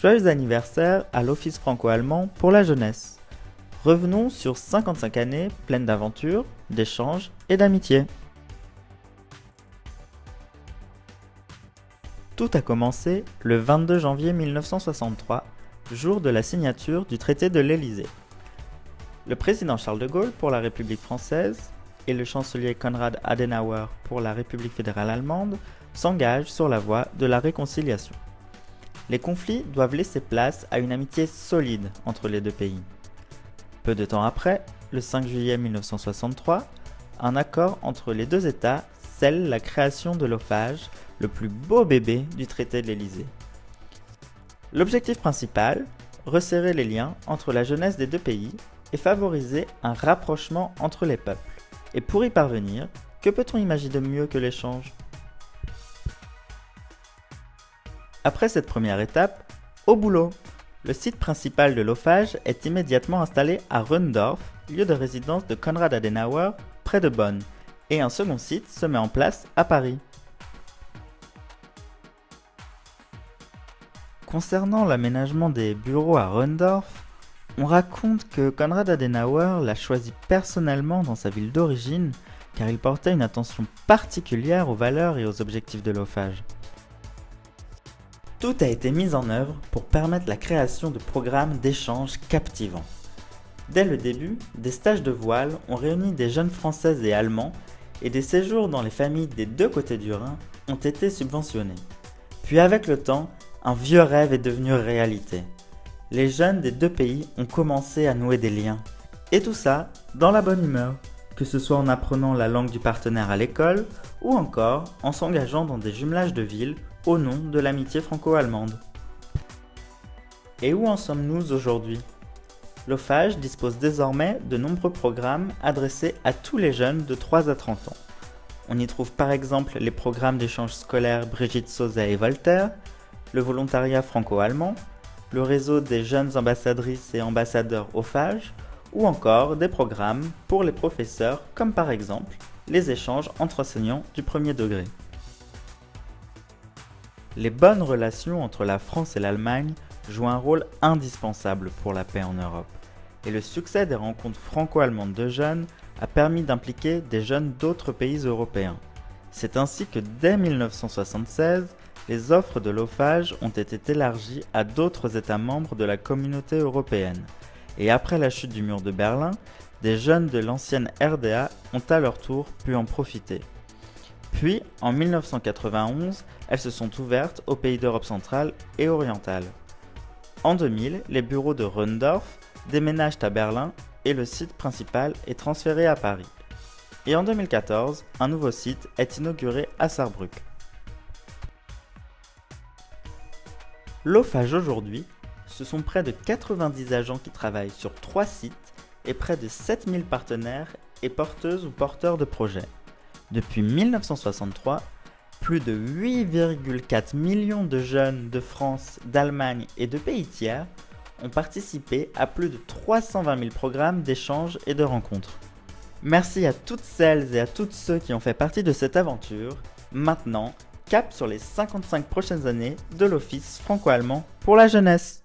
Joyeux anniversaire à l'Office franco-allemand pour la jeunesse. Revenons sur 55 années pleines d'aventures, d'échanges et d'amitié. Tout a commencé le 22 janvier 1963, jour de la signature du traité de l'Élysée. Le président Charles de Gaulle pour la République française et le chancelier Konrad Adenauer pour la République fédérale allemande s'engagent sur la voie de la réconciliation. Les conflits doivent laisser place à une amitié solide entre les deux pays. Peu de temps après, le 5 juillet 1963, un accord entre les deux États scelle la création de l'OFAGE, le plus beau bébé du traité de l'Élysée. L'objectif principal, resserrer les liens entre la jeunesse des deux pays et favoriser un rapprochement entre les peuples. Et pour y parvenir, que peut-on imaginer de mieux que l'échange? Après cette première étape, au boulot Le site principal de l'OFAGE est immédiatement installé à Rundorf, lieu de résidence de Konrad Adenauer, près de Bonn, et un second site se met en place à Paris. Concernant l'aménagement des bureaux à Rundorf, on raconte que Konrad Adenauer l'a choisi personnellement dans sa ville d'origine car il portait une attention particulière aux valeurs et aux objectifs de l'OFAGE. Tout a été mis en œuvre pour permettre la création de programmes d'échange captivants. Dès le début, des stages de voile ont réuni des jeunes françaises et allemands et des séjours dans les familles des deux côtés du Rhin ont été subventionnés. Puis avec le temps, un vieux rêve est devenu réalité. Les jeunes des deux pays ont commencé à nouer des liens. Et tout ça dans la bonne humeur, que ce soit en apprenant la langue du partenaire à l'école ou encore en s'engageant dans des jumelages de villes au nom de l'amitié franco-allemande. Et où en sommes-nous aujourd'hui? L'OFAGE dispose désormais de nombreux programmes adressés à tous les jeunes de 3 à 30 ans. On y trouve par exemple les programmes d'échange scolaire Brigitte Sauzet et Voltaire, le volontariat franco-allemand, le réseau des jeunes ambassadrices et ambassadeurs OFAGE, ou encore des programmes pour les professeurs comme par exemple les échanges entre enseignants du premier degré. Les bonnes relations entre la France et l'Allemagne jouent un rôle indispensable pour la paix en Europe, et le succès des rencontres franco-allemandes de jeunes a permis d'impliquer des jeunes d'autres pays européens. C'est ainsi que dès 1976, les offres de l'OFAGE ont été élargies à d'autres États membres de la communauté européenne, et après la chute du mur de Berlin, des jeunes de l'ancienne RDA ont à leur tour pu en profiter. Puis, en 1991, elles se sont ouvertes aux pays d'Europe centrale et orientale. En 2000, les bureaux de Rundorf déménagent à Berlin et le site principal est transféré à Paris. Et en 2014, un nouveau site est inauguré à Saarbrück. L'OFAGE aujourd'hui, ce sont près de 90 agents qui travaillent sur 3 sites et près de 7000 partenaires et porteuses ou porteurs de projets. Depuis 1963, plus de 8,4 millions de jeunes de France, d'Allemagne et de pays tiers ont participé à plus de 320 000 programmes d'échanges et de rencontres. Merci à toutes celles et à tous ceux qui ont fait partie de cette aventure. Maintenant, cap sur les 55 prochaines années de l'Office franco-allemand pour la jeunesse.